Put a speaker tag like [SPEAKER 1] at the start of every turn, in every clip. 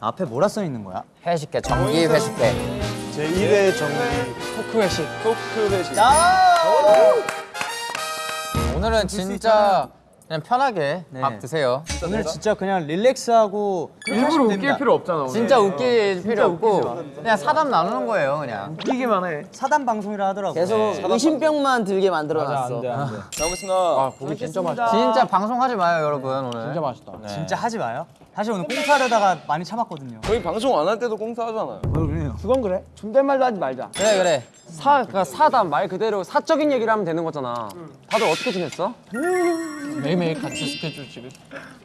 [SPEAKER 1] 앞에 뭐라 써 있는 거야?
[SPEAKER 2] 회식회 정기 회식회
[SPEAKER 3] 제 1회 정리
[SPEAKER 2] 토크 회식.
[SPEAKER 3] 토크 회식.
[SPEAKER 2] 오늘은 진짜 그냥 편하게
[SPEAKER 1] 네.
[SPEAKER 2] 밥 드세요
[SPEAKER 1] 오늘 진짜 그냥 릴렉스하고
[SPEAKER 4] 일부러 웃길 필요 없잖아 오늘.
[SPEAKER 2] 진짜 웃길 필요 없고 그냥 사담 나누는 거예요 그냥
[SPEAKER 4] 웃기기만 해.
[SPEAKER 1] 사단 방송이라 하더라고.
[SPEAKER 5] 계속 의심병만 들게 만들어놨어.
[SPEAKER 3] 잘 먹겠습니다.
[SPEAKER 4] 아 고기 진짜 맛있다.
[SPEAKER 2] 진짜 방송하지 마요 여러분 오늘
[SPEAKER 4] 진짜 맛있다.
[SPEAKER 1] 진짜 하지 마요. 사실 오늘 꽁사려다가 많이 참았거든요.
[SPEAKER 3] 저희 방송 안 할 때도 꽁사 하잖아요.
[SPEAKER 6] 그건 그래. 존댓말도 하지 말자.
[SPEAKER 2] 그래 그래
[SPEAKER 6] 사, 그러니까 사담 말 그대로 사적인 얘기를 하면 되는 거잖아. 다들 어떻게 지냈어?
[SPEAKER 4] 매일매일 같이 스케줄 지금.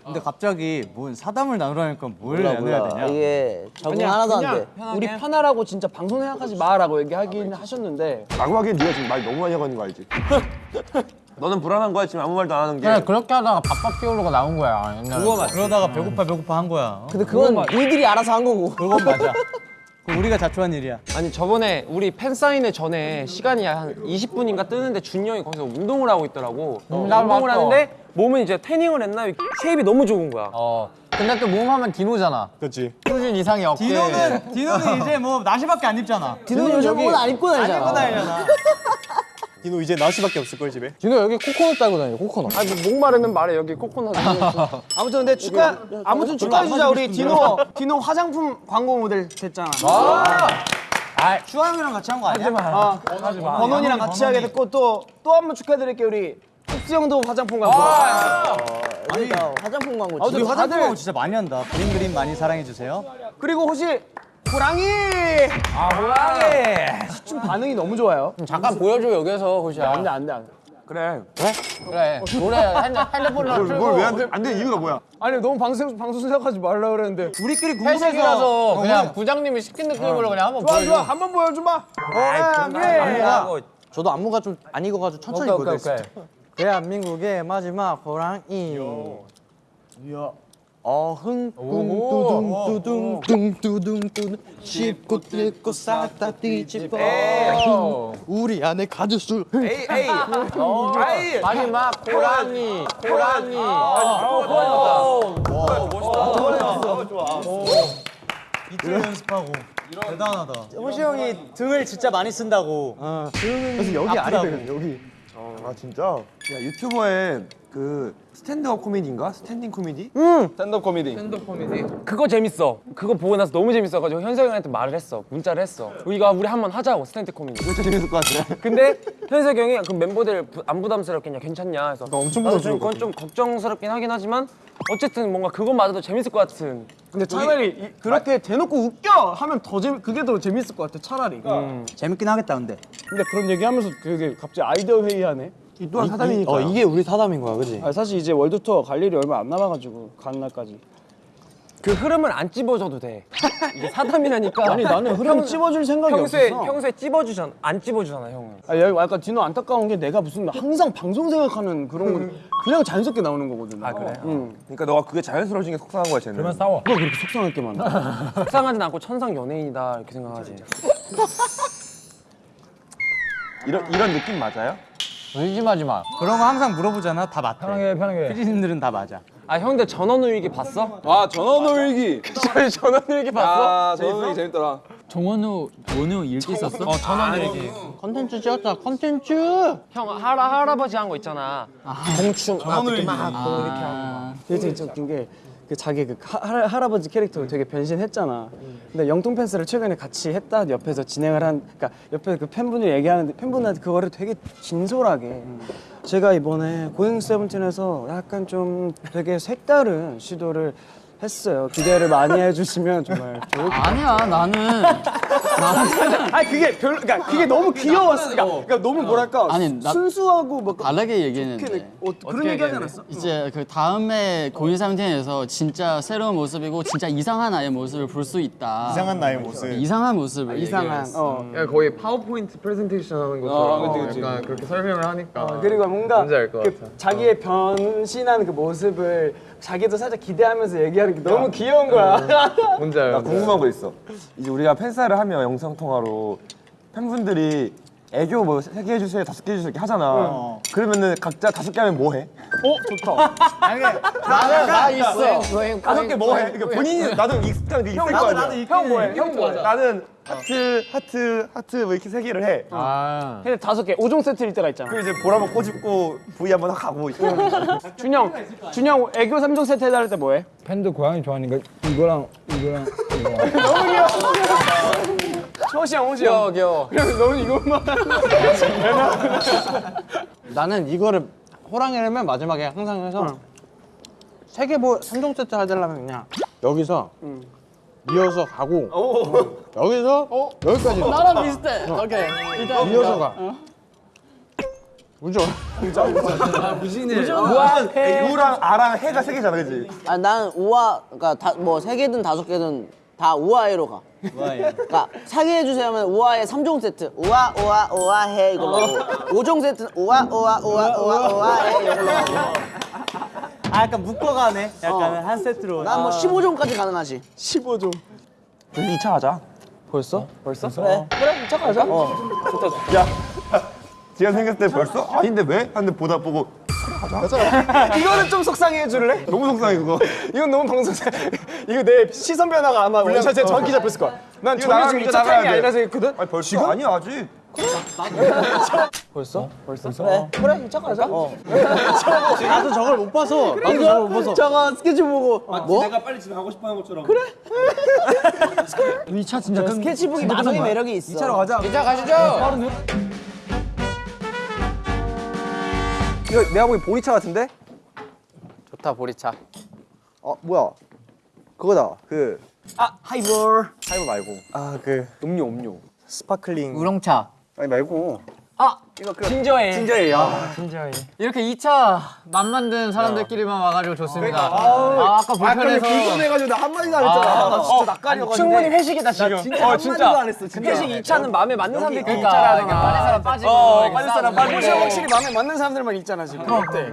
[SPEAKER 1] 근데 갑자기 뭔 사담을 나누라니까 뭘 나눠야 되냐?
[SPEAKER 5] 이게 적응 하나도 안 돼.
[SPEAKER 6] 우리 편하라고 진짜 방송 생각하지 마라고 얘기하긴 하셨는데
[SPEAKER 3] 라고 하기엔 네가 지금 말 너무 많이 하고 있는 거 알지? 너는 불안한 거야 지금 아무 말도 안 하는 게.
[SPEAKER 2] 그래 그렇게 하다가 밥밥 끼우려고 나온 거야 옛날에
[SPEAKER 1] 그러다가 배고파 배고파 한 거야.
[SPEAKER 5] 근데 그건 니들이 알아서 한 거고.
[SPEAKER 1] 그건 맞아. 그거 우리가 자초한 일이야.
[SPEAKER 6] 아니 저번에 우리 팬 사인회 전에 시간이 한 20분인가 뜨는데 준이 형이 거기서 운동을 하고 있더라고. 어,
[SPEAKER 2] 나
[SPEAKER 6] 운동을
[SPEAKER 2] 봤어.
[SPEAKER 6] 하는데 몸은 이제 태닝을 했나 shape이 너무 좋은 거야.
[SPEAKER 2] 어 근데 또 몸 하면 디노잖아
[SPEAKER 3] 그렇지.
[SPEAKER 2] 수준 이상의 어깨
[SPEAKER 1] 디노는 디노는 이제 뭐 나시밖에 안 입잖아.
[SPEAKER 5] 디노 요즘 옷안 입고 다니잖아.
[SPEAKER 1] 입고 다니잖아.
[SPEAKER 3] 디노 이제 나시밖에 없을 걸 집에.
[SPEAKER 4] 진호 여기 코코넛 딸고 다녀 코코넛.
[SPEAKER 6] 아니 뭐 목마르면 말해 여기 코코넛.
[SPEAKER 5] 아무튼 근데 축하 아무튼 축하해 주자 우리 디노 디노 화장품 광고 모델 됐잖아.
[SPEAKER 1] 슈왕이랑 같이 한 거 아니야?
[SPEAKER 5] 아, 번원이랑 같이 하게 됐고 또 또 한 번 축하드릴게요 우리 흡수 형도 화장품 광고.
[SPEAKER 1] 아니,
[SPEAKER 5] 화장품 광고.
[SPEAKER 1] 우리
[SPEAKER 5] 진짜.
[SPEAKER 1] 화장품
[SPEAKER 5] 다들
[SPEAKER 1] 진짜 많이 한다. 그림 그림 많이 사랑해 주세요.
[SPEAKER 5] 그리고 혹시 호랑이
[SPEAKER 2] 아 호랑이
[SPEAKER 5] 좀 반응이 너무 좋아요.
[SPEAKER 2] 잠깐 보여줘 여기서 호시야
[SPEAKER 5] 안돼 안돼 안돼.
[SPEAKER 3] 그래.
[SPEAKER 2] 그래 노래 핸드, 핸드폰으로 틀고
[SPEAKER 3] 뭘왜안 돼? 이유가 뭐야?
[SPEAKER 5] 아니 너무 방송 방송 생각하지 말라 그랬는데.
[SPEAKER 1] 우리끼리 궁금해서
[SPEAKER 2] 회식이라서
[SPEAKER 1] 어,
[SPEAKER 2] 그냥 부장님이 시킨 느낌으로 그냥 한번
[SPEAKER 5] 좋아
[SPEAKER 2] 보여줘
[SPEAKER 5] 좋아 한번 보여줘 봐. 호랑이.
[SPEAKER 1] 저도 안무가 좀 안 익어가지고 천천히 보여드릴게요.
[SPEAKER 2] 오케이.
[SPEAKER 1] 대한민국의 마지막 호랑이. 어흥. 뚱뚜둥 뚱뚜둥. 뚱 씹고 뜯고 싹다 뒤집어. 우리 안에 가두술
[SPEAKER 3] 에이 에이. 에이.
[SPEAKER 2] 마지막 호랑이 호랑이.
[SPEAKER 1] 이틀 연습하고. 대단하다. 호시 형이 등을 진짜 많이 쓴다고.
[SPEAKER 3] 그래서 여기 아니래 여기. 아 진짜? 야 유튜버에 그 stand-up 코미디인가? standing 코미디? stand-up 코미디.
[SPEAKER 6] 그거 재밌어. 그거 보고 나서 너무 재밌어가지고 현석이 형한테 말을 했어. 문자를 했어. 우리가 우리 한번 하자고 스탠드 코미디.
[SPEAKER 3] 진짜 재밌을 것 같아.
[SPEAKER 6] 근데 현석이 형이 그 멤버들 부- 안 부담스럽겠냐 괜찮냐 해서
[SPEAKER 3] 엄청
[SPEAKER 6] 나도 좀
[SPEAKER 3] 부담스러워.
[SPEAKER 6] 그건 좀 걱정스럽긴 하긴 하지만 어쨌든 뭔가 그것마저도 재밌을 것 같은
[SPEAKER 5] 근데 차라리 이- 그렇게 대놓고 웃겨 하면 더 재미 그게 더 재밌을 것 같아 차라리.
[SPEAKER 1] 재밌긴 하겠다 근데
[SPEAKER 5] 근데 그런 얘기하면서 그게 갑자기 아이디어 회의하네.
[SPEAKER 3] 이 또한 사담이니까.
[SPEAKER 1] 어 이게 우리 사담인 거야 그지?
[SPEAKER 5] 아, 사실 이제 월드 투어 갈 일이 얼마 안 남아가지고 가는 날까지.
[SPEAKER 6] 그 흐름을 안 찝어줘도 돼 이게 사담이라니까
[SPEAKER 5] 아니 나는 흐름
[SPEAKER 6] 평-
[SPEAKER 5] 찝어줄 생각이
[SPEAKER 6] 평소에
[SPEAKER 5] 없었어.
[SPEAKER 6] 평소에 찝어주잖아 안 찝어주잖아 형은
[SPEAKER 5] 아, 여기 약간 디노 안타까운 게 내가 무슨 항상 방송 생각하는 그런 건 그냥 자연스럽게 나오는 거거든. 아
[SPEAKER 6] 그래?
[SPEAKER 5] 응.
[SPEAKER 3] 그러니까 너가 그게 자연스러워진 게 속상한 거야 쟤는. 그러면
[SPEAKER 4] 싸워.
[SPEAKER 5] 누가 그렇게 속상할 게 많아.
[SPEAKER 6] 속상하진 않고 천상 연예인이다 이렇게 생각하지
[SPEAKER 3] 이런 이런 느낌 맞아요?
[SPEAKER 2] 의심하지 마.
[SPEAKER 1] 그런 거 항상 물어보잖아. 다 맞대.
[SPEAKER 4] 편하게 편하게.
[SPEAKER 1] 피디님들은 다 맞아.
[SPEAKER 6] 아 형들 전원후일기 봤어?
[SPEAKER 3] 아 전원일기.
[SPEAKER 6] 저희 전원후일기 봤어?
[SPEAKER 3] 아 전원일기 재밌더라.
[SPEAKER 4] 정원우 원우 형 일기 썼어?
[SPEAKER 6] 어 전원후일기.
[SPEAKER 1] 컨텐츠 찍었다 컨텐츠!
[SPEAKER 6] 형 할아, 할아버지 한 거 있잖아. 공충 아, 이렇게 막 이렇게 하고
[SPEAKER 5] 되게 진짜 웃긴 게. 그 자기 그 하, 할- 할아버지 캐릭터 되게 변신했잖아. 근데 영통 펜스를 최근에 같이 했다 옆에서 진행을 한, 그러니까 옆에 그 팬분이 얘기하는데 팬분한테 그거를 되게 진솔하게. 제가 이번에 고잉 세븐틴에서 약간 좀 되게 색다른 시도를 했어요. 기대를 많이 해주시면 정말 좋을 것
[SPEAKER 4] 아니야 나는
[SPEAKER 5] 아니 그게 별로 그러니까 그게 너무 귀여웠어. 그러니까, 그러니까 너무 뭐랄까
[SPEAKER 4] 아니, 나-
[SPEAKER 5] 순수하고 뭐
[SPEAKER 4] 다르게 얘기했는데
[SPEAKER 5] 어, 그런 얘기 하지 않았어?
[SPEAKER 4] 이제 그 다음에 고인 상태에서 진짜 새로운 모습이고 진짜 이상한 아이의 모습을 볼 수 있다.
[SPEAKER 3] 이상한 나의 모습.
[SPEAKER 4] 이상한 모습을
[SPEAKER 5] 이상한.
[SPEAKER 4] 얘기했어.
[SPEAKER 5] 어.
[SPEAKER 6] 거의 파워포인트 프레젠테이션 하는 것처럼 약간 그렇게 설명을 하니까
[SPEAKER 5] 그리고 뭔가 그
[SPEAKER 6] 같아.
[SPEAKER 5] 자기의 변신한 그 모습을 자기도 살짝 기대하면서 얘기하는 게 너무 귀여운 거야.
[SPEAKER 6] 뭔지 알아요.
[SPEAKER 3] 나 궁금한 거 있어. 이제 우리가 팬사를 하면 영상 통화로 팬분들이 애교 뭐 세 개 해주세요, 다섯 개 해주세요 이렇게 하잖아. 그러면은 각자 다섯 개 하면 뭐 해?
[SPEAKER 2] 나 있어.
[SPEAKER 3] 다섯 개 뭐 해? 그러니까 본인이 나도 익숙한 게 있을 거 아니야.
[SPEAKER 5] 형 뭐해? 형 뭐해?
[SPEAKER 3] 나는 하트, 하트, 하트 뭐 이렇게 세 개를 해.
[SPEAKER 6] 아.
[SPEAKER 5] 근데 다섯 개 5종 세트일 때가 있잖아.
[SPEAKER 3] 그리고 이제 볼 한번 꼬집고 V 한번 가고
[SPEAKER 5] 준영, 준영 애교 3종 세트 해달할 때 뭐해?
[SPEAKER 7] 팬도 고양이 좋아하니까 이거랑 이거랑 이거.
[SPEAKER 5] 호시 형, 호시
[SPEAKER 6] 귀여워
[SPEAKER 5] 형.
[SPEAKER 6] 귀여워.
[SPEAKER 5] 그래서 너는 이것만.
[SPEAKER 1] 나는 이거를 호랑이라면 마지막에 항상 해서 세개뭐 3종 세트 하려면 그냥 여기서 이어서 가고 여기서 여기까지
[SPEAKER 4] 나랑 비슷해. 오케이. 일단
[SPEAKER 1] 이어서 가. 그죠?
[SPEAKER 3] 우랑 아랑 해가 세 개잖아, 그지?
[SPEAKER 8] 아, 난 우아, 그러니까 다, 뭐세 개든 다섯 개든 다 우아해로 가. 그러니까 사게 해주세요 하면 우아해 3종 세트. 우아, 우아, 우아해 이걸로 하고. 5종 세트는 우아, 우아, 우아, 우아, 우아해 이걸로.
[SPEAKER 1] 아 약간 묶어가네. 약간 한 세트로.
[SPEAKER 8] 난뭐 15종까지 가능하지.
[SPEAKER 5] 15종.
[SPEAKER 3] 우리 2차 하자.
[SPEAKER 5] 벌써? 벌써?
[SPEAKER 8] 그래.
[SPEAKER 5] 그래, 착하자.
[SPEAKER 3] 야, 지가 생겼을 때 벌써? 아닌데 왜? 하는데 보다 보고
[SPEAKER 5] 이거는 좀 속상해 해줄래?
[SPEAKER 3] 너무 속상해 그거.
[SPEAKER 5] 이건 너무 방송사. 이거 내 시선 변화가 아마 원샷에 정확히 잡혔을 거야. 난
[SPEAKER 3] 이제
[SPEAKER 5] 2차 타임이
[SPEAKER 3] 나가야 돼.
[SPEAKER 5] 아니라 생각했거든?
[SPEAKER 3] 아니 벌써? 지금? 아니야 아직.
[SPEAKER 5] 벌써? 벌써?
[SPEAKER 8] 그래.
[SPEAKER 5] 그래, 착하자. 어.
[SPEAKER 1] 나도 저걸 못 봐서. 나도 저걸 못 봐서.
[SPEAKER 8] 저거 스케치 보고 뭐?
[SPEAKER 1] 이차 진짜 큰.
[SPEAKER 8] 스케치북이 마성의 매력이 있어.
[SPEAKER 1] 2차로 가자.
[SPEAKER 6] 이자 가시죠.
[SPEAKER 5] 이거 내가 보기 보리차 같은데?
[SPEAKER 6] 좋다 보리차.
[SPEAKER 3] 어 뭐야? 그거다. 그
[SPEAKER 5] 아, 하이볼.
[SPEAKER 3] 하이브 말고.
[SPEAKER 5] 아, 그
[SPEAKER 3] 음료 음료.
[SPEAKER 5] sparkling.
[SPEAKER 2] 우렁차.
[SPEAKER 3] 아니 말고.
[SPEAKER 6] 진저에일.
[SPEAKER 5] 진저예요.
[SPEAKER 2] 이렇게 2차 맘 맞는 사람들끼리만 와가지고 좋습니다. 아, 아 까 불편해서.
[SPEAKER 5] 해가지고 나 한마디도 안 했잖아. 나 진짜 낯가려가지고. 충분히 회식이다, 지금. 진짜 어, 진짜. 안 했어, 진짜.
[SPEAKER 6] 회식 2차는 마음에 맞는 사람들끼리
[SPEAKER 2] 그러니까
[SPEAKER 6] 있잖아.
[SPEAKER 2] 이렇게 빠진 사람 빠지고.
[SPEAKER 6] 어, 빠진 사람. 빠지고.
[SPEAKER 5] 호시 형 확실히 마음에 맞는 사람들만 있잖아, 지금. 그럼 어때?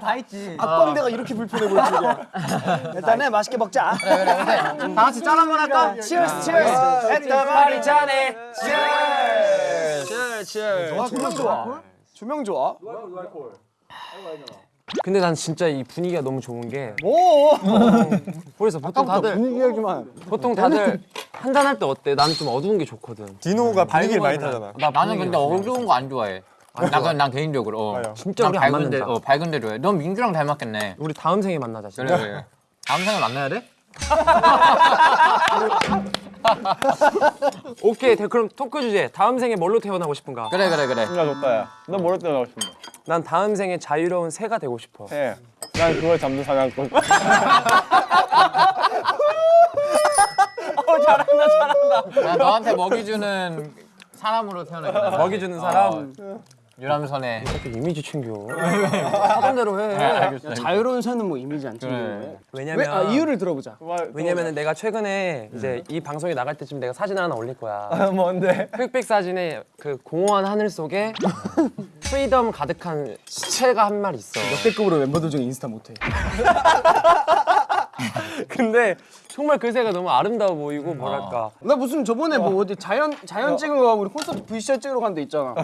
[SPEAKER 1] 다 있지.
[SPEAKER 5] 악광대가 이렇게 불편해 줄이야. 일단은 맛있게 먹자.
[SPEAKER 2] 그래 그래 그래. 다 같이 짠 한번 할까?
[SPEAKER 5] 치얼스, 치얼스.
[SPEAKER 6] 파리 차네.
[SPEAKER 5] 조명 좋아. 조명 좋아.
[SPEAKER 6] 근데 난 진짜 이 분위기가 너무 좋은 게
[SPEAKER 5] 오!
[SPEAKER 6] 그래서 보통 다들
[SPEAKER 5] 분위기 얘기만.
[SPEAKER 6] 보통 다들 한잔 할 때 어때? 나는 좀 어두운 게 좋거든.
[SPEAKER 3] 디노가 분위기를 많이 타잖아.
[SPEAKER 2] 나 나는 근데 어두운 거 안 좋아해. 난, 그냥 난 개인적으로. 어.
[SPEAKER 6] 진짜
[SPEAKER 2] 난
[SPEAKER 6] 우리 안
[SPEAKER 2] 밝은 데,
[SPEAKER 6] 맞는다.
[SPEAKER 2] 어, 밝은 데 좋아해. 넌 민규랑 닮았겠네.
[SPEAKER 6] 우리 다음 생에 만나자.
[SPEAKER 2] 그래
[SPEAKER 6] 진짜.
[SPEAKER 2] 그래. 다음 생에 만나야 돼?
[SPEAKER 6] 오케이. 대- 그럼 토크 주제. 다음 생에 뭘로 태어나고 싶은가?
[SPEAKER 2] 그래 그래 그래.
[SPEAKER 7] 진짜 좋다 야. 너 뭐로 떠나고 싶은데?
[SPEAKER 6] 난 다음 생에 자유로운 새가 되고 싶어.
[SPEAKER 7] 해. 난 그걸 잡는 사냥꾼.
[SPEAKER 2] 나 너한테 먹이 주는 사람으로 태어나겠다.
[SPEAKER 6] 먹이 주는 사람.
[SPEAKER 2] 유람선에.
[SPEAKER 6] 이렇게 이미지 챙겨. 하던 대로 해.
[SPEAKER 5] 자유로운 새는 뭐 이미지 안 찍는
[SPEAKER 2] 그래.
[SPEAKER 5] 거예요?
[SPEAKER 6] 왜냐면
[SPEAKER 5] 왜? 아, 이유를 들어보자.
[SPEAKER 6] 왜냐면 내가 최근에 이제 이 방송이 나갈 때쯤 내가 사진 하나 올릴 거야.
[SPEAKER 7] 뭔데?
[SPEAKER 6] 흑백 사진에 그 공허한 하늘 속에 freedom 가득한 시체가 한 마리 있어.
[SPEAKER 5] 역대급으로 멤버들 중에 인스타 못해.
[SPEAKER 6] 근데 정말 그 새가 너무 아름다워 보이고 뭐랄까.
[SPEAKER 5] 나 무슨 저번에 뭐 어디 자연 자연 찍은 거 우리 콘서트 VCR 찍으러 간 데 있잖아.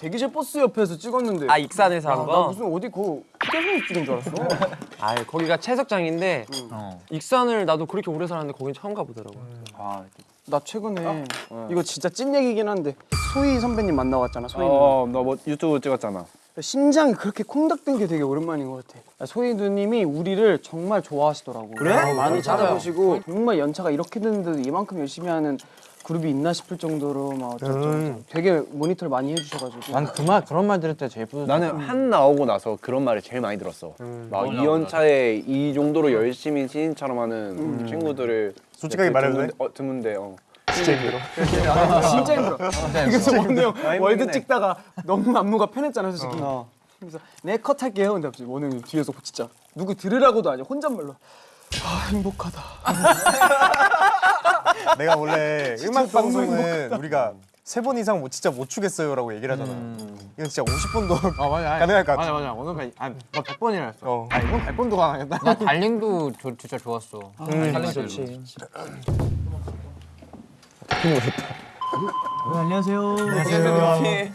[SPEAKER 5] 대기실 버스 옆에서 찍었는데.
[SPEAKER 6] 아 익산에서
[SPEAKER 5] 한나
[SPEAKER 6] 거.
[SPEAKER 5] 무슨 어디 그 휴게소에서 찍은 줄 알았어.
[SPEAKER 6] 아 거기가 채석장인데
[SPEAKER 2] 어.
[SPEAKER 6] 익산을 나도 그렇게 오래 살았는데 거긴 처음 가보더라고.
[SPEAKER 5] 나 최근에 이거 진짜 찐 얘기긴 한데 소희 선배님 만나 왔잖아. 소희 누나.
[SPEAKER 7] 어, 너뭐 유튜브 찍었잖아.
[SPEAKER 5] 심장이 그렇게 콩닥된 게 되게 오랜만인 것 같아. 소희 누님이 우리를 정말 좋아하시더라고. 그래? 많이 찾아보시고 정말 연차가 이렇게 됐는데도 이만큼 열심히 하는 그룹이 있나 싶을 정도로 막 어쩌고 되게 모니터를 많이 해주셔가지고.
[SPEAKER 1] 난그말 그런 말 들을 때 제일 뿌듯해.
[SPEAKER 7] 나는 한 나오고 나서 그런 말을 제일 많이 들었어. 막 2연차에 이 정도로 열심히 신인처럼 하는 친구들을
[SPEAKER 3] 솔직하게 말해도 돼?
[SPEAKER 7] 드문데, 어, 드문데 어.
[SPEAKER 5] 진짜 힘들어. 그래서 원우 형 월드 찍다가 너무 안무가 편했잖아 솔직히. 그래서 내컷 할게요. 근데 갑자기 원우 형이 뒤에서 진짜 누구 들으라고도 아니야 혼잣말로. 아 행복하다.
[SPEAKER 3] 내가 원래 음악 방송은 우리가
[SPEAKER 9] 세 번 이상 못 진짜 못 추겠어요라고 얘기를 하잖아. 이건 진짜 50번도
[SPEAKER 8] 아 맞아. 아니,
[SPEAKER 9] 가능할 것 같아.
[SPEAKER 8] 맞아 맞아. 오늘 아니 뭐 100번이라 했어.
[SPEAKER 9] 어.
[SPEAKER 8] 아 이건 100번도 가능하겠다.
[SPEAKER 2] 나 달링도 조, 진짜 좋았어.
[SPEAKER 1] 달링 좋지.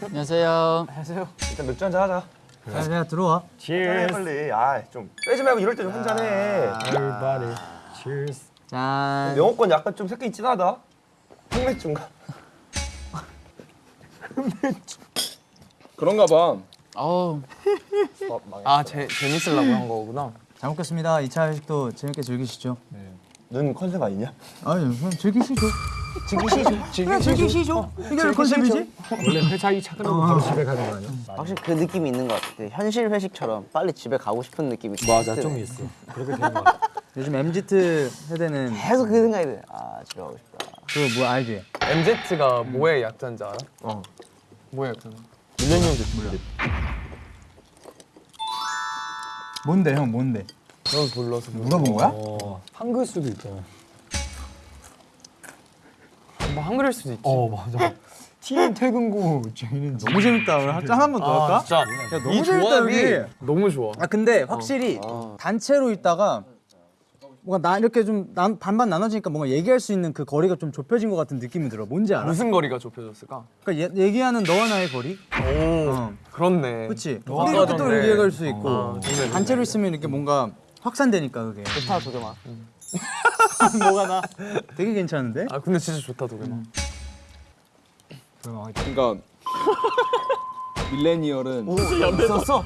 [SPEAKER 7] 안녕하세요.
[SPEAKER 3] 일단 맥주 한잔 하자.
[SPEAKER 1] 내가 들어와.
[SPEAKER 3] 빨리 빨리. 아 좀 빼지 말고 이럴 때 좀 한잔해.
[SPEAKER 7] 짠.
[SPEAKER 3] 영어권 약간 좀 색깔이 진하다. 흑맥주인가?
[SPEAKER 4] 그런가 봐.
[SPEAKER 7] 어우.
[SPEAKER 8] 아 재, 재밌으려고 한 거구나.
[SPEAKER 1] 잘 먹겠습니다. 2차 회식도 재밌게 즐기시죠.
[SPEAKER 3] 눈 컨셉 아니냐?
[SPEAKER 1] 아니, 그럼 즐기시죠. 즐기시죠. 즐기시죠. 이게 왜 컨셉이지?
[SPEAKER 5] 확실히 그 느낌이 있는 것 같아. 현실 회식처럼 빨리 집에 가고 싶은 느낌이
[SPEAKER 1] 맞아, 좀 있어. 그렇게 되는 것 같아. 요즘 MZ 세대는
[SPEAKER 5] 계속 그 생각이 돼. 아 집에 가고 싶다.
[SPEAKER 1] 그거 뭐 알지?
[SPEAKER 6] MZ가 뭐의 약자인지 알아? 어. 뭐의 약자인지?
[SPEAKER 1] 뭔데 형 뭔데?
[SPEAKER 6] 넌 몰라서
[SPEAKER 1] 물어본 거야?
[SPEAKER 6] 한글 수도 있잖아. 뭐 한글일 수도 있지. 어 맞아.
[SPEAKER 1] 팀 퇴근고 저희는 너무 재밌다. 오늘 짠 한번 더 할까?
[SPEAKER 6] 진짜
[SPEAKER 1] 야, 너무 재밌다 여기.
[SPEAKER 6] 너무 좋아.
[SPEAKER 1] 아 근데 확실히 단체로 있다가 뭔가 나 이렇게 좀 난, 반반 나눠지니까 뭔가 얘기할 수 있는 그 거리가 좀 좁혀진 것 같은 느낌이 들어. 뭔지 알아?
[SPEAKER 6] 무슨 거리가 좁혀졌을까?
[SPEAKER 1] 그러니까 얘, 얘기하는 너와 나의 거리?
[SPEAKER 6] 오
[SPEAKER 1] 어.
[SPEAKER 6] 그렇네.
[SPEAKER 1] 그렇지. 우리 이렇게 또. 얘기할 수 있고
[SPEAKER 6] 어, 좋네,
[SPEAKER 1] 단체로 있으면 이렇게 뭔가 확산되니까 그게.
[SPEAKER 5] 좋다 도겸아.
[SPEAKER 1] 뭐가 나? 되게 괜찮은데?
[SPEAKER 6] 아 근데 진짜 좋다 도겸아.
[SPEAKER 4] 그러니까 밀레니얼은
[SPEAKER 1] 있었어?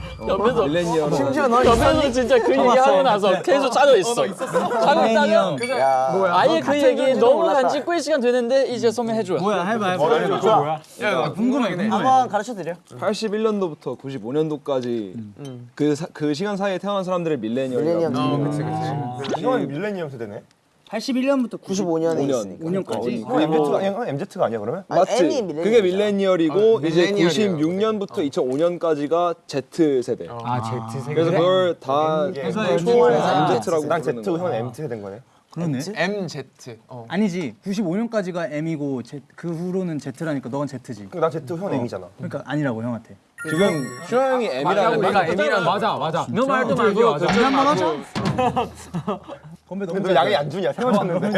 [SPEAKER 4] 밀레니얼은
[SPEAKER 5] 심지어 넌
[SPEAKER 2] 옆에서 진짜 그 얘기 하고 나서 계속 짜져 있어. 하고 있다가 아예 그 얘기 너무 간지 꿀 시간 되는데 이제 소매 해 줘요.
[SPEAKER 1] 뭐야 해봐 해봐.
[SPEAKER 5] 좋아.
[SPEAKER 1] 야, 궁금해 궁금해.
[SPEAKER 5] 한번 가르쳐 드려.
[SPEAKER 4] 81년도부터 95년도까지 그, 사, 그 시간 사이에 태어난 사람들을 밀레니얼이라고
[SPEAKER 5] 밀레니엄.
[SPEAKER 6] 그치 그치.
[SPEAKER 3] 이건 밀레니엄 세대네.
[SPEAKER 1] 81년부터
[SPEAKER 5] 95년에
[SPEAKER 4] 5년.
[SPEAKER 5] 있으니까.
[SPEAKER 1] 95년까지.
[SPEAKER 3] 그 MZ가 아니야? MZ가 아니야 그러면?
[SPEAKER 5] 아니,
[SPEAKER 4] 맞지?
[SPEAKER 5] 밀레니엄이잖아.
[SPEAKER 4] 그게 밀레니얼이고 이제
[SPEAKER 6] 밀레니얼이에요.
[SPEAKER 4] 96년부터 2005년까지가 Z 세대.
[SPEAKER 1] 아 Z 세대.
[SPEAKER 4] 그래서 그걸 다 초월해서 MZ라고
[SPEAKER 3] 난 Z고 형은. MT 세대인 거네.
[SPEAKER 1] 그러네.
[SPEAKER 6] MZ. 어.
[SPEAKER 1] 아니지 95년까지가 M이고 Z, 그 후로는 Z라니까 너건 Z지.
[SPEAKER 3] 난 Z 형 M이잖아.
[SPEAKER 1] 그러니까 아니라고 형한테.
[SPEAKER 4] 지금 슈아 형이 M이라는
[SPEAKER 6] 내가
[SPEAKER 4] 말
[SPEAKER 6] M이란 맞아 맞아.
[SPEAKER 1] 너 말도 말고 건배 한번 하자. 건배 너무
[SPEAKER 3] 근데 너 양이 안 주냐? 세워졌는데.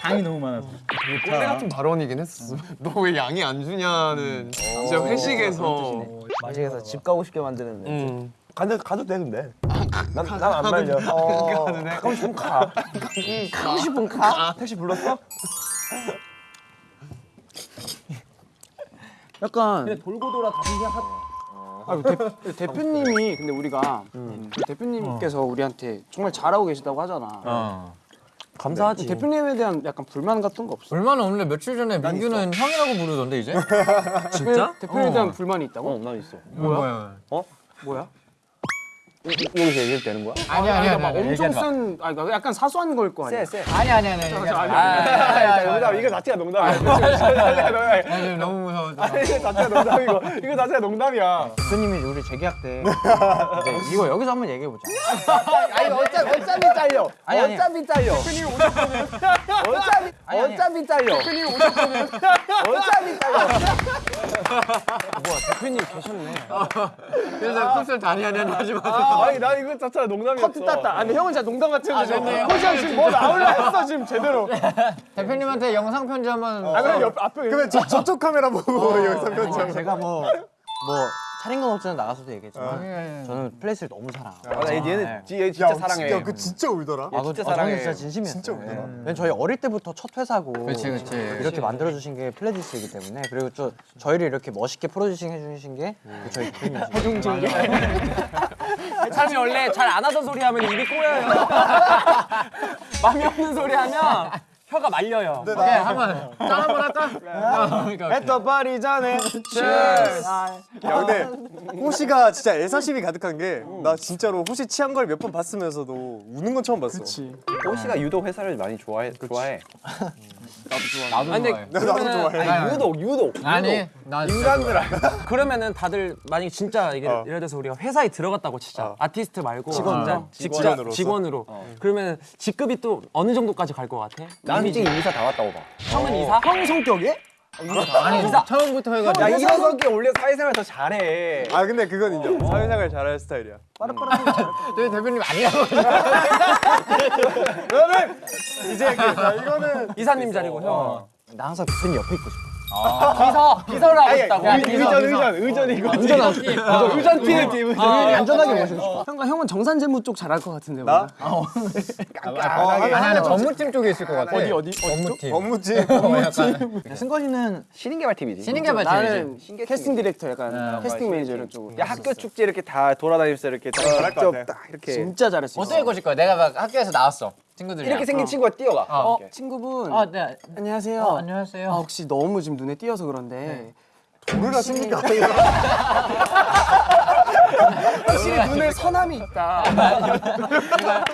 [SPEAKER 1] 당이 너무 많아서.
[SPEAKER 6] 꼰대 같은 발언이긴 했었어. 너 왜 양이 안 주냐는 진짜 회식에서.
[SPEAKER 5] 마식에서 집 가고 싶게 만드는 데
[SPEAKER 6] 음.
[SPEAKER 3] 가도 가도 돼 근데. 난난 안 말려. 어, 가고 싶으면 가.
[SPEAKER 5] 가고 싶은 가.
[SPEAKER 3] 택시 불렀어?
[SPEAKER 1] 약간
[SPEAKER 3] 돌고 돌아 다시 시 작.
[SPEAKER 1] 아, 대, 대표님이 근데 우리가 그 대표님께서 우리한테 정말 잘하고 계시다고 하잖아.
[SPEAKER 6] 감사하지.
[SPEAKER 1] 대표님에 대한 약간 불만 같은 거 없어?
[SPEAKER 2] 얼마나 없는데 며칠 전에 민규는 형이라고 부르던데 이제?
[SPEAKER 1] 진짜? 대표님에 대한 불만이 있다고?
[SPEAKER 5] 어, 난 있어.
[SPEAKER 1] 뭐야? 어? 뭐야?
[SPEAKER 5] 여기서 얘기해도 되는 거야?
[SPEAKER 2] 아니 아니 아니.
[SPEAKER 1] 막 엄청 쓴, 아, 그러니까 약간 사소한 걸 거 아니야?
[SPEAKER 2] 아니 아니 아니.
[SPEAKER 3] 농담 이거 자체가 농담이야.
[SPEAKER 2] 아니 너무 무서워.
[SPEAKER 3] 이거 자체가 농담이고 이거 자체가 농담이야.
[SPEAKER 8] 대표님이 우리 재계약 때 이거 여기서 한번 얘기해 보자.
[SPEAKER 5] 아니 어차피 어차피 잘려.
[SPEAKER 8] 아니, 아니.
[SPEAKER 5] 어차피 잘려. 어차피 어차피 잘려. 어차피 잘려.
[SPEAKER 2] 그래서 콧을 다니 하니 하지 마.
[SPEAKER 3] 아니 나 이거 자체가 농담이었어.
[SPEAKER 1] 커트 땄다. 아니 형은 진짜 농담 같은 거.
[SPEAKER 2] 좋네요.
[SPEAKER 1] 호시형 지금 뭐 나올라 했어 지금 제대로.
[SPEAKER 2] 대표님한테 영상 편지 한번.
[SPEAKER 1] 아 그럼 옆 앞에
[SPEAKER 9] 그러면 저, 저쪽 카메라 보고 영상 편지.
[SPEAKER 8] 제가 뭐 뭐 차린 건 없지만 나가서도 얘기했지만 저는 플레디스를 너무 사랑하고.
[SPEAKER 4] 아, 얘는
[SPEAKER 8] 네.
[SPEAKER 4] 얘 진짜 사랑해.
[SPEAKER 9] 야, 그 진짜 울더라.
[SPEAKER 8] 아, 그,
[SPEAKER 4] 진짜
[SPEAKER 8] 아,
[SPEAKER 4] 사랑해.
[SPEAKER 8] 저는 진짜 진심이었어요.
[SPEAKER 9] 진짜 울더라.
[SPEAKER 8] 네. 왜냐면 저희 어릴 때부터 첫 회사고
[SPEAKER 2] 그치, 그치.
[SPEAKER 8] 이렇게 만들어 주신 게 플레디스이기 때문에 그리고 저 저희를 이렇게 멋있게 프로듀싱 해주신 게그 저희 대표님이시죠.
[SPEAKER 1] 해주신 게.
[SPEAKER 6] 사람이 원래 잘 안 하던 소리 하면 입이 꼬여요. 마음이 없는 소리 하면 혀가 말려요.
[SPEAKER 2] 오케이 한번 짠 한번 할까?
[SPEAKER 9] 했던 파리 전에. 야 근데 호시가 진짜 애사심이 가득한 게 나 진짜로 호시 취한 걸 몇 번 봤으면서도 우는 건 처음 봤어. 그치.
[SPEAKER 4] 호시가 유독 회사를 많이 좋아해. 좋아해.
[SPEAKER 2] 나도
[SPEAKER 6] 아니,
[SPEAKER 2] 좋아해.
[SPEAKER 9] 나도 좋아해.
[SPEAKER 6] 아니, 유독 유독.
[SPEAKER 2] 아니 나
[SPEAKER 6] 그러면은 다들 만약에 진짜 이게
[SPEAKER 9] 어.
[SPEAKER 6] 예를 들어서 우리가 회사에 들어갔다고 치자 아티스트 말고
[SPEAKER 9] 직원으로?
[SPEAKER 6] 진짜
[SPEAKER 9] 직원으로서?
[SPEAKER 6] 직원으로 그러면 직급이 또 어느 정도까지 갈 것 같아?
[SPEAKER 4] 난 솔직히 이사 다 왔다고 봐.
[SPEAKER 6] 형은 이사?
[SPEAKER 1] 형 성격에?
[SPEAKER 6] 아니 처음부터 해가지고. 야 이러석이 원래 사회생활 더 잘해.
[SPEAKER 9] 아 근데 그건 인정. 사회생활 잘할 스타일이야.
[SPEAKER 6] 저희 대표님 아니라고
[SPEAKER 9] 그러면 이제 그, 자, 이거는
[SPEAKER 6] 이사님 자리고 형.
[SPEAKER 10] 나 항상 대표님 옆에 있고 싶어.
[SPEAKER 6] 비서 비서를 하고 싶다고
[SPEAKER 9] 의전 의전 의전 이거. 의전 의전 팀 팀.
[SPEAKER 5] 안전하게 모시고 싶어. 형과 형은 정산 재무 쪽 잘할 것 같은데.
[SPEAKER 9] 나?
[SPEAKER 6] 아니 아니 업무팀 쪽에 있을 것 같아
[SPEAKER 9] 어디 어디 업무팀. 업무팀.
[SPEAKER 7] 승관이는 신인개발 팀이지.
[SPEAKER 2] 신인개발팀이지.
[SPEAKER 5] 나는 캐스팅 디렉터 약간 캐스팅 매니저 이런 쪽으로.
[SPEAKER 7] 야 학교 축제 이렇게 다 돌아다니면서 이렇게 딱
[SPEAKER 9] 잘할 것 같아.
[SPEAKER 7] 이렇게
[SPEAKER 5] 진짜 잘할 수 있어.
[SPEAKER 2] 어떻게 꼬실 거야? 내가 막 학교에서 나왔어. 친구들이랑.
[SPEAKER 6] 이렇게 생긴 친구가 뛰어가
[SPEAKER 5] 어, 친구분.
[SPEAKER 2] 어, 네.
[SPEAKER 5] 안녕하세요.
[SPEAKER 2] 어, 안녕하세요.
[SPEAKER 5] 아, 혹시 너무 지금 눈에 띄어서 그런데
[SPEAKER 9] 뭘 하십니까?
[SPEAKER 5] 확실히 눈에 선함이 있다.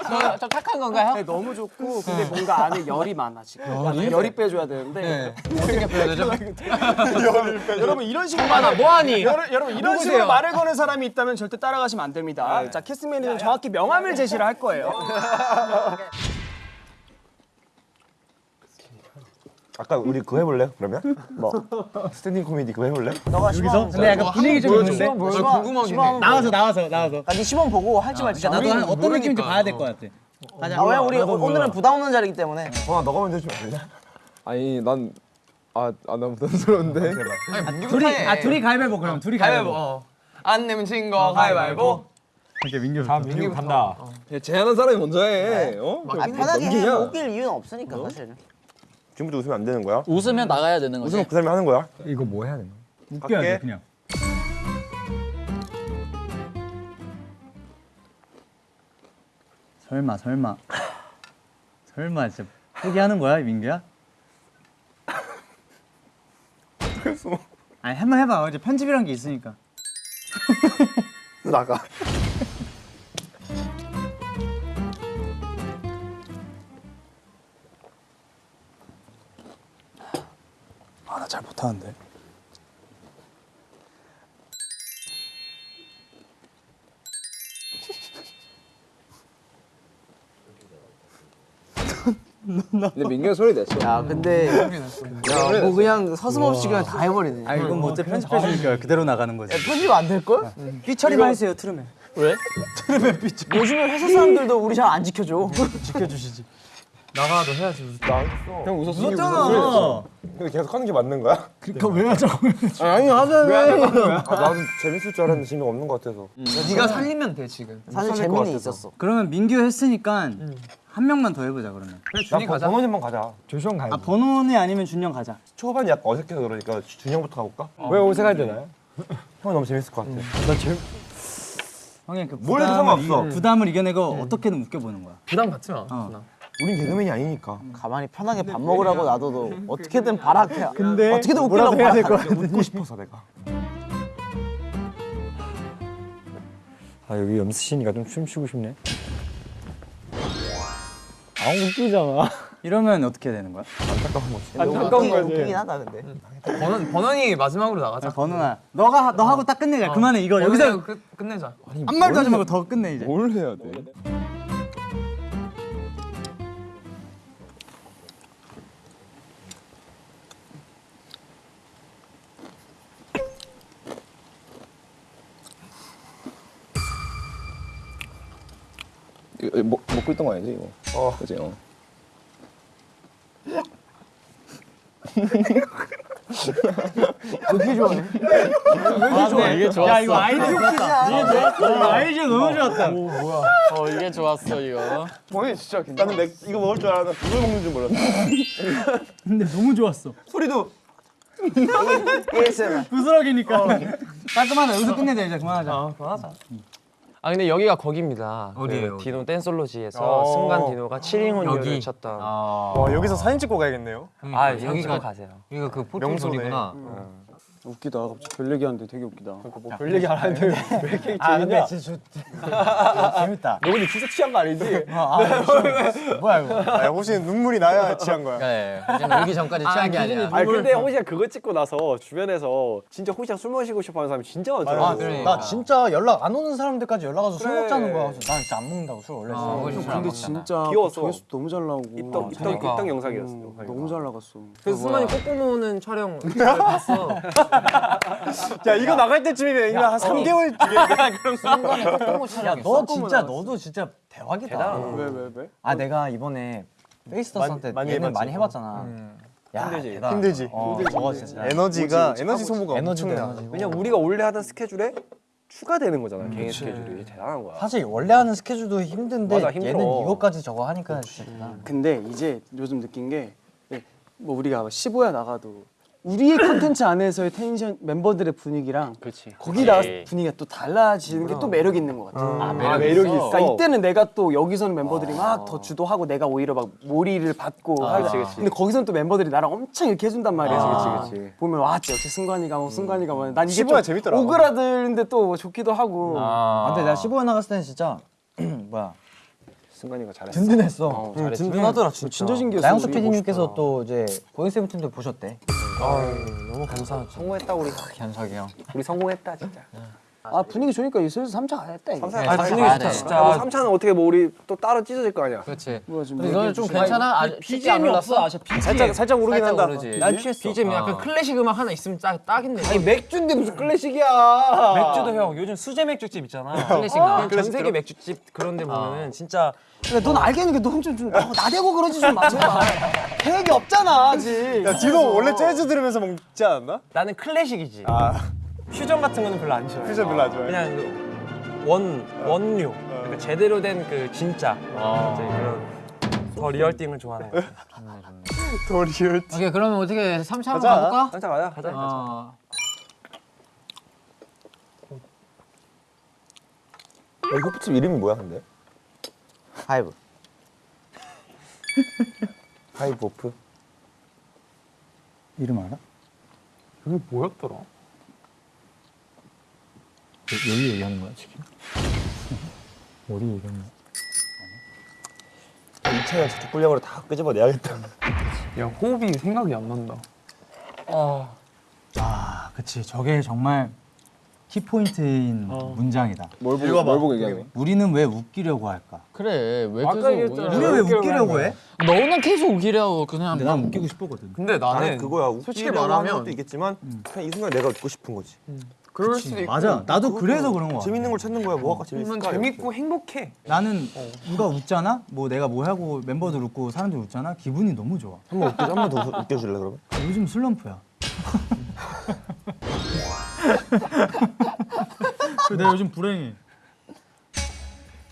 [SPEAKER 2] 저, 저 착한 건가요?
[SPEAKER 5] 네, 너무 좋고 근데 뭔가 안에 열이 많아 지금. 열이, 열이 빼줘야 되는데.
[SPEAKER 2] 어떻게 표현되죠?
[SPEAKER 5] 여러분 이런 식으로
[SPEAKER 6] 하나 뭐하니
[SPEAKER 5] 여러, 여러분 이런 식으로 말을 거는 사람이 있다면 절대 따라가시면 안 됩니다. 자 캐스팅 매니저는 정확히 명함을 제시를 할 거예요.
[SPEAKER 3] 아까 우리 그거 해볼래? 그러면? 뭐 standing 코미디 그거 해볼래?
[SPEAKER 8] 너가 시범
[SPEAKER 1] 근데 약간 분위기 좀 있는데?
[SPEAKER 8] 궁금하긴 해.
[SPEAKER 1] 나와서 나와서 나와서.
[SPEAKER 8] 아, 네 시범 보고 할지 말지.
[SPEAKER 1] 나도 한 어떤 느낌인지 봐야 될 것 같아.
[SPEAKER 8] 아, 왜 우리 오늘은 부담 없는 자리이기 때문에.
[SPEAKER 3] 어 너가 먼저 해주면 안 되냐?
[SPEAKER 9] 아니 난 아, 아, 난 부담스러운데.
[SPEAKER 1] 둘이 아 둘이 가위바위보 그럼 둘이 가위바위보.
[SPEAKER 6] 안 내면 진거 가위바위보
[SPEAKER 1] 이렇게 민규. 자 민규 간다.
[SPEAKER 9] 제안한 사람이 먼저 해. 어?
[SPEAKER 8] 아, 편하게 해. 못낄 이유는 없으니까 사실.
[SPEAKER 3] 지금부터 웃으면 안 되는 거야?
[SPEAKER 2] 웃으면 나가야 되는 거지.
[SPEAKER 3] 웃으면 그 사람이 하는 거야?
[SPEAKER 1] 이거 뭐 해야 되나? 웃겨야 돼. 그냥. 설마 설마 설마 진짜 포기하는 거야 민규야? 아니 한 번 해봐 이제 편집이란 게 있으니까
[SPEAKER 3] 나가.
[SPEAKER 5] 잘 못하는데.
[SPEAKER 9] 근데 민규 소리 냈어.
[SPEAKER 8] 야, 근데 야, 뭐 그냥 서슴없이 그냥 다 해버리네.
[SPEAKER 1] 아 이건 뭐 어차피 편집해 주니까 그대로 나가는 거지
[SPEAKER 8] 편집 안될 걸?
[SPEAKER 5] 삐처리만 해주세요 트름에.
[SPEAKER 8] 요즘에 회사 사람들도 우리 잘 안 지켜줘.
[SPEAKER 9] 형 웃었어.
[SPEAKER 1] 웃었잖아
[SPEAKER 3] 근데 계속 하는 게 맞는 거야?
[SPEAKER 1] 그거 왜 하자고
[SPEAKER 8] 아니 하자며.
[SPEAKER 3] 아, 나도 재밌을 줄 알았는데 재미가 없는 것 같아서.
[SPEAKER 6] 네가 살리면 돼 지금
[SPEAKER 8] 사실 재미는 있었어.
[SPEAKER 1] 그러면 민규 했으니까 한 명만 더 해보자 그러면
[SPEAKER 3] 준이 가자. 번호님만 가자.
[SPEAKER 1] 조시원 가야 아 번호네 아니면 준영 가자
[SPEAKER 3] 초반이 약간 어색해서 그러니까 준영부터 가볼까?
[SPEAKER 9] 왜 어색할 때나요?
[SPEAKER 3] 형은 너무 재밌을 것 같아.
[SPEAKER 1] 형이
[SPEAKER 3] 그뭘 해도
[SPEAKER 1] 부담을
[SPEAKER 3] 상관없어.
[SPEAKER 1] 이- 부담을 이겨내고 어떻게든 웃겨보는 거야
[SPEAKER 6] 부담 갖지 마
[SPEAKER 3] 우린 개그맨이 아니니까.
[SPEAKER 8] 가만히 편하게 밥 먹으라고 놔둬도 어떻게든 발악해. 근데 어떻게든 웃기려고 해야 될 거야.
[SPEAKER 3] 웃고 싶어서 내가.
[SPEAKER 9] 아 여기 염수신이가 좀 춤추고 싶네.
[SPEAKER 1] 이러면 어떻게 되는 거야?
[SPEAKER 8] 안타까운 거지. 웃기긴 하다 근데.
[SPEAKER 6] 번원, 번원이 마지막으로 나가자
[SPEAKER 1] 번호나 너가 너 하고 딱 끝내자 그만해 이거 여기서
[SPEAKER 6] 끝, 끝내자
[SPEAKER 1] 한 말도 하지 말고 더 끝내 이제
[SPEAKER 9] 뭘 해야 돼? 먹, 먹고 있던 거 아니지 이거? 어, 그지? 어.
[SPEAKER 1] 이게 좋았어. 야 이거 아이디어 좋았다 이게 좋았어. 아이디어 너무 좋았다.
[SPEAKER 2] 어 이게 좋았어 이거.
[SPEAKER 3] bon이 진짜 괜찮아. 나는 맥, 이거 먹을 줄 알았는데 이걸 먹는 줄 몰랐어.
[SPEAKER 1] 근데 너무 좋았어.
[SPEAKER 3] 소리도.
[SPEAKER 8] ASMR.
[SPEAKER 1] 부스러기니까. 깔끔하다. 여기서 끝내자 이제. 그만하자
[SPEAKER 6] 아 근데 여기가 거기입니다.
[SPEAKER 1] 어디예요?
[SPEAKER 6] 그 디노 댄솔로지에서 순간 디노가 7인혼율을 쳤던.
[SPEAKER 9] 와 여기서 사진 찍고 가야겠네요.
[SPEAKER 6] 아 여기가 가세요.
[SPEAKER 1] 이거 그
[SPEAKER 9] 명소네.
[SPEAKER 6] 어.
[SPEAKER 5] 웃기다. 갑자기 별 얘기하는데 되게 웃기다.
[SPEAKER 9] 별 얘기 안 하는데 왜 이렇게
[SPEAKER 1] 아 근데
[SPEAKER 9] 재밌냐?
[SPEAKER 1] 진짜 재밌다.
[SPEAKER 9] 너 근데 진짜 취한 거 아니지?
[SPEAKER 1] 아, 뭐야 이거?
[SPEAKER 9] 아, 호시는 눈물이 나야 취한 거야.
[SPEAKER 2] 네. 오기 전까지 취한 게 아니야.
[SPEAKER 9] 아니 근데 호시가 그거 찍고 나서 주변에서 진짜 호시랑 술 마시고 싶어하는 사람이 진짜 많더라고.
[SPEAKER 2] 아, 그러니까.
[SPEAKER 1] 나 진짜 연락 안 오는 사람들까지 연락 와서 술
[SPEAKER 9] 그래.
[SPEAKER 1] 먹자는 거야. 그래서 난 진짜 안 먹는다고 술 원래.
[SPEAKER 2] 어,
[SPEAKER 1] 어,
[SPEAKER 2] 우리 술안
[SPEAKER 5] 근데. 진짜
[SPEAKER 9] 귀여웠어.
[SPEAKER 5] 조회수 너무 잘 나오고.
[SPEAKER 9] 입덕 입덕
[SPEAKER 2] 그러니까.
[SPEAKER 9] 입덕 영상이었어.
[SPEAKER 5] 음, 너무 잘 나갔어.
[SPEAKER 6] 그래서 승만이 꼬꼬모는 촬영 봤어.
[SPEAKER 9] 야 이거 나갈 때쯤이면 이거 한 3개월 뒤에
[SPEAKER 1] 야, 너 진짜 너도 진짜 대박이다.
[SPEAKER 5] 왜 왜 왜?
[SPEAKER 1] 아 내가 이번에 페이스터스 때
[SPEAKER 9] 많이
[SPEAKER 1] 예능. 많이 해봤잖아. 야,
[SPEAKER 9] 힘들지.
[SPEAKER 1] 대단.
[SPEAKER 9] 힘들지.
[SPEAKER 1] 어, 저거 진짜
[SPEAKER 9] 에너지가 에너지 소모가 엄청나. 왜냐면 우리가 원래 하던 스케줄에 추가되는 거잖아. 개인 스케줄이 이게 대단한 거야.
[SPEAKER 1] 사실 원래 하는 스케줄도 힘든데
[SPEAKER 9] 맞아.
[SPEAKER 1] 얘는 이거까지 저거 하니까 진짜 대단.
[SPEAKER 5] 근데 이제 요즘 느낀 게 뭐 우리가 15야 나가도 우리의 콘텐츠 안에서의 텐션 멤버들의 분위기랑
[SPEAKER 7] 그렇지.
[SPEAKER 5] 거기 나가서 분위기가 또 달라지는 게 또 매력 있는 것 같아.
[SPEAKER 2] 아,
[SPEAKER 9] 매력이
[SPEAKER 2] 매력이
[SPEAKER 9] 있어.
[SPEAKER 5] 그러니까 이때는 내가 또 여기서는 멤버들이 막더 주도하고 내가 오히려 막 몰이를 받고 하잖아.
[SPEAKER 9] 그치, 그치.
[SPEAKER 5] 근데 거기서는 또 멤버들이 나랑 엄청 이렇게 해준단 말이야.
[SPEAKER 9] 그치, 그치.
[SPEAKER 5] 보면 와 역시 승관이가 뭐 승관이가 뭐 난 이게
[SPEAKER 9] 15야
[SPEAKER 5] 좀
[SPEAKER 9] 재밌더라.
[SPEAKER 5] 오그라드는데 또 좋기도 하고.
[SPEAKER 1] 아, 근데 내가 15회 나갔을 때는 진짜 뭐야
[SPEAKER 9] 승관이가 잘했어.
[SPEAKER 1] 든든했어.
[SPEAKER 5] 든든하더라 진짜. 진짜 신기했어.
[SPEAKER 1] 나영수. PD님께서 또 이제 고잉 세븐틴도 보셨대.
[SPEAKER 9] 너무 감사하죠. 성공했다 우리.
[SPEAKER 1] 현석이 형.
[SPEAKER 9] 우리 성공했다 진짜.
[SPEAKER 5] 아 분위기 좋으니까 슬슬 3차 가야겠다 이거.
[SPEAKER 9] 삼차
[SPEAKER 2] 아, 분위기 좋다, 진짜.
[SPEAKER 9] 뭐 3차는 어떻게 뭐 우리 또 따로 찢어질 거 아니야.
[SPEAKER 2] 그렇지.
[SPEAKER 5] 뭐야 지금
[SPEAKER 2] 근데 너는 좀 괜찮아? 아직
[SPEAKER 6] BGM이 없어. 아직 BGM.
[SPEAKER 9] 살짝 살짝 오르긴 한다.
[SPEAKER 2] 난 취했어.
[SPEAKER 6] BGM 약간 클래식 음악 하나 있으면 딱 딱인데.
[SPEAKER 9] 아니 맥주인데 무슨 클래식이야.
[SPEAKER 6] 맥주도 형 요즘 수제 맥주집 있잖아.
[SPEAKER 2] 클래식 나.
[SPEAKER 6] 전 세계 맥주집 그런 데 보면은 진짜
[SPEAKER 5] 넌 알겠는 게넌좀 좀 나대고 그러지 좀 마. 제발. 계획이 없잖아 아직.
[SPEAKER 9] 야 디노 원래 재즈 들으면서 먹지 않았나?
[SPEAKER 6] 나는 클래식이지.
[SPEAKER 9] 아
[SPEAKER 6] 퓨전 같은 거는 별로 안 좋아해.
[SPEAKER 9] 퓨전 별로 안 좋아해.
[SPEAKER 6] 그냥 그 원, 원류. 그러니까 제대로 된 그 진짜. 이제 그런 the real thing을 좋아하는 거.
[SPEAKER 9] the real.
[SPEAKER 2] 오케이 그러면 어떻게 3차 한번
[SPEAKER 9] 가자.
[SPEAKER 2] 가볼까?
[SPEAKER 9] 살짝 가자. 가자.
[SPEAKER 2] 어.
[SPEAKER 3] 이 호프집 이름이 뭐야 근데?
[SPEAKER 1] 하이브.
[SPEAKER 3] 하이브 호프?
[SPEAKER 1] 이름 알아?
[SPEAKER 9] 이게 뭐였더라?
[SPEAKER 1] 여기 얘기하는 거야 지금? 어디 얘기하는 거야?
[SPEAKER 3] 이 차가 저쪽 분량으로 다 끄집어내야겠다.
[SPEAKER 9] 야 호흡이 생각이 안 난다.
[SPEAKER 1] 아, 그치. 저게 정말 키포인트인 문장이다.
[SPEAKER 9] 뭘 보고 뭘 보고 얘기하는
[SPEAKER 1] 우리는 왜 웃기려고 할까?
[SPEAKER 2] 그래 왜
[SPEAKER 9] 아까
[SPEAKER 2] 계속
[SPEAKER 1] 우리 왜 웃기려고 해?
[SPEAKER 2] 너는 계속 우기려고 그냥
[SPEAKER 1] 근데 난 웃기고 싶었거든.
[SPEAKER 9] 근데
[SPEAKER 3] 나는 그거야.
[SPEAKER 9] 솔직히
[SPEAKER 3] 웃기려고
[SPEAKER 9] 말하면-
[SPEAKER 3] 것도 있겠지만 그냥 이 순간 내가 웃고 싶은 거지.
[SPEAKER 9] 그럴 수도 있고.
[SPEAKER 1] 맞아. 나도 그래서 그런 거야.
[SPEAKER 3] 재밌는 걸 찾는 거야. 뭐가 재밌을까?
[SPEAKER 9] 재밌고 행복해.
[SPEAKER 1] 나는 누가 웃잖아? 뭐 내가 뭐 하고 멤버들 웃고 사람들 웃잖아? 기분이 너무 좋아.
[SPEAKER 3] 한번 웃겨 한번 더 웃겨줄래 그러면?
[SPEAKER 1] 요즘 슬럼프야. 그래, 내가 요즘 불행해.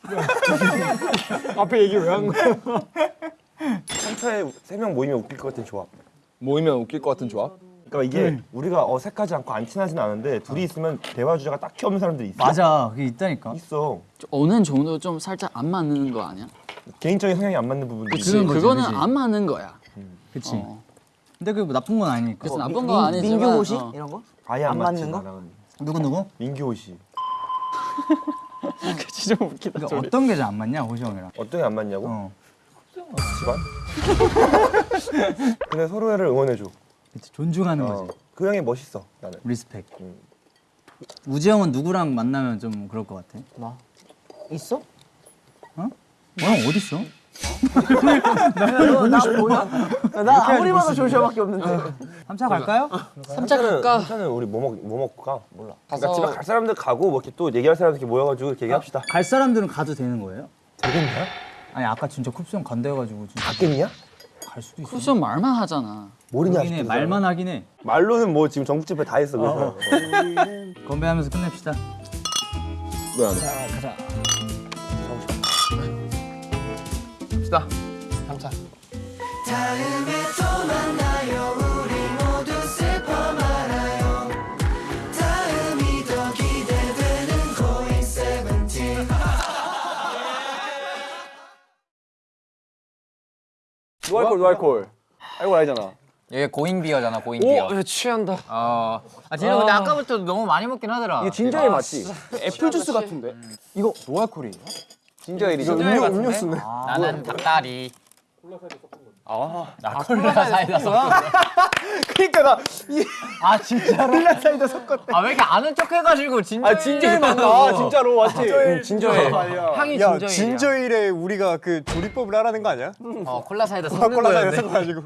[SPEAKER 9] 앞에 얘기 왜 한 거야?
[SPEAKER 3] 한 차에 세 명 모이면 웃길 것 같은 조합.
[SPEAKER 7] 모이면 웃길 것 같은 조합?
[SPEAKER 3] 그러니까 이게 우리가 어색하지 않고 안 친하진 않은데 둘이 있으면 대화 주제가 딱히 없는 사람들이 있어.
[SPEAKER 1] 맞아. 그게 있다니까.
[SPEAKER 3] 있어.
[SPEAKER 4] 어느 정도 좀 살짝 안 맞는 거 아니야?
[SPEAKER 3] 개인적인 성향이 안 맞는 부분도 있어.
[SPEAKER 4] 그거는
[SPEAKER 1] 그치?
[SPEAKER 4] 안 맞는 거야.
[SPEAKER 1] 그치.
[SPEAKER 4] 어.
[SPEAKER 1] 근데 그게 뭐 나쁜 건 아니니까.
[SPEAKER 4] 그래서 나쁜 건 아니지만
[SPEAKER 8] 민규 호시
[SPEAKER 4] 어.
[SPEAKER 8] 이런 거?
[SPEAKER 3] 아예 안,
[SPEAKER 8] 안 맞는 거?
[SPEAKER 3] 나랑은.
[SPEAKER 1] 누구 누구?
[SPEAKER 3] 민규 호시.
[SPEAKER 5] 진짜 웃기다.
[SPEAKER 1] 그러니까 어떤 게 잘 안 맞냐, 호시 형이랑.
[SPEAKER 3] 어떤 게 안 맞냐고?
[SPEAKER 1] 어.
[SPEAKER 3] 집안? 근데 서로를 응원해줘.
[SPEAKER 1] 그치, 존중하는
[SPEAKER 3] 어.
[SPEAKER 1] 거지.
[SPEAKER 3] 그 형이 멋있어 나는.
[SPEAKER 1] respect.
[SPEAKER 3] 음.
[SPEAKER 1] 우지 형은 누구랑 만나면 좀 그럴 것 같아?
[SPEAKER 8] 있어?
[SPEAKER 1] 어? 형 어디 있어?
[SPEAKER 8] 나 뭐야? 나 아무리 봐도 조슈아밖에 없는데.
[SPEAKER 1] 3차 갈까요?
[SPEAKER 4] 삼차 갈까?
[SPEAKER 3] 괜찮은 우리 뭐, 먹, 뭐 먹고 가? 몰라.
[SPEAKER 4] 가서-
[SPEAKER 3] 그러니까 집에 갈 사람들 가고 뭐 이렇게 또 얘기할 사람들 이렇게 모여가지고 이렇게 얘기합시다.
[SPEAKER 1] 갈 사람들은 가도 되는 거예요?
[SPEAKER 3] 되겠냐?
[SPEAKER 1] 아니 아까 진짜 쿱스 형 간다 해가지고 진짜
[SPEAKER 3] 갔겠냐?
[SPEAKER 1] 갈 수도 있어.
[SPEAKER 4] 쿠션 말만 하잖아.
[SPEAKER 3] 모르냐
[SPEAKER 1] 해.
[SPEAKER 3] 아직도
[SPEAKER 1] 말만 하긴 해.
[SPEAKER 3] 말로는 뭐 지금 전국 집회 다 했어 그래서.
[SPEAKER 1] 건배하면서 끝냅시다.
[SPEAKER 7] 왜 안 해?
[SPEAKER 9] 갑시다. 3차.
[SPEAKER 11] 다음에 또 만나요 우리 모두 슬퍼 말아요 다음이 더 기대되는 고잉 세븐틴
[SPEAKER 9] no alcohol no alcohol. 알고 알잖아.
[SPEAKER 2] 얘 고잉비어잖아 고잉비어
[SPEAKER 6] 오, 취한다.
[SPEAKER 2] 어. 아 진짜 근데 아까부터 너무 많이 먹긴 하더라
[SPEAKER 7] 이게 진저에일 맞지?
[SPEAKER 3] 애플 주스 같은데.
[SPEAKER 7] 이거 no alcohol이에요? 진저에일이죠.
[SPEAKER 3] 음료 음료수네.
[SPEAKER 2] 나는 닭다리 나 콜라 사이다 섞었어
[SPEAKER 3] 그러니까 나 이.
[SPEAKER 2] 아 진짜로?
[SPEAKER 3] 콜라 사이다 섞었대.
[SPEAKER 2] 아 왜 이렇게 아는 척 해가지고 진짜
[SPEAKER 9] 아 진저에일 맞나? 진짜로 맞지?
[SPEAKER 7] 진저에일.
[SPEAKER 2] 향이
[SPEAKER 9] 야
[SPEAKER 2] 진저에일이야
[SPEAKER 9] 진저일에 우리가 그 조리법을 하라는 거 아니야?
[SPEAKER 2] 어 콜라 사이다
[SPEAKER 9] 콜라
[SPEAKER 2] 섞는
[SPEAKER 9] 사이다
[SPEAKER 2] 거였네
[SPEAKER 9] 섞어가지고